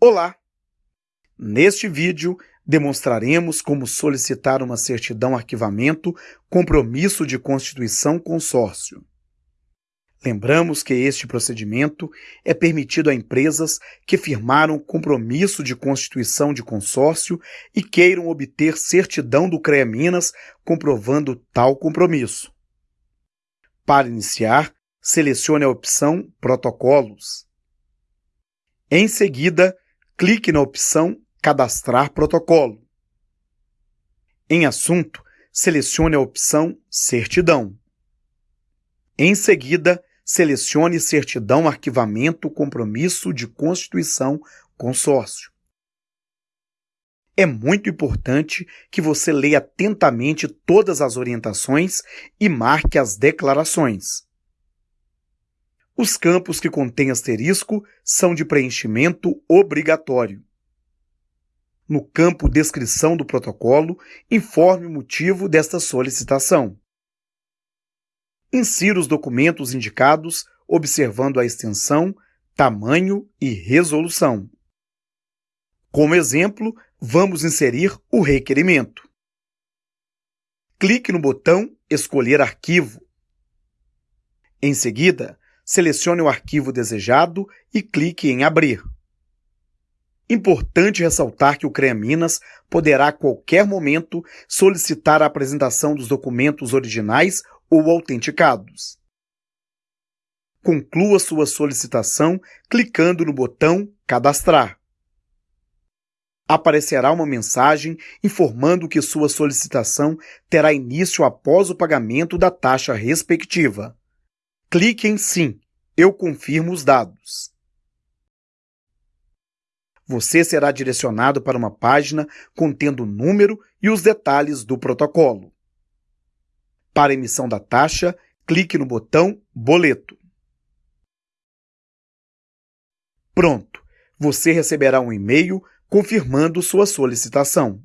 Olá! Neste vídeo, demonstraremos como solicitar uma certidão arquivamento compromisso de constituição consórcio. Lembramos que este procedimento é permitido a empresas que firmaram compromisso de constituição de consórcio e queiram obter certidão do CREA Minas comprovando tal compromisso. Para iniciar, selecione a opção Protocolos. Em seguida, clique na opção Cadastrar protocolo. Em Assunto, selecione a opção Certidão. Em seguida, selecione Certidão Arquivamento Compromisso de Constituição Consórcio. É muito importante que você leia atentamente todas as orientações e marque as declarações. Os campos que contêm asterisco são de preenchimento obrigatório. No campo Descrição do protocolo, informe o motivo desta solicitação. Insira os documentos indicados, observando a extensão, tamanho e resolução. Como exemplo, vamos inserir o requerimento. Clique no botão Escolher arquivo. Em seguida, selecione o arquivo desejado e clique em Abrir. Importante ressaltar que o CREA Minas poderá a qualquer momento solicitar a apresentação dos documentos originais ou autenticados. Conclua sua solicitação clicando no botão Cadastrar. Aparecerá uma mensagem informando que sua solicitação terá início após o pagamento da taxa respectiva clique em Sim, eu confirmo os dados. Você será direcionado para uma página contendo o número e os detalhes do protocolo. Para emissão da taxa, clique no botão Boleto. Pronto! Você receberá um e-mail confirmando sua solicitação.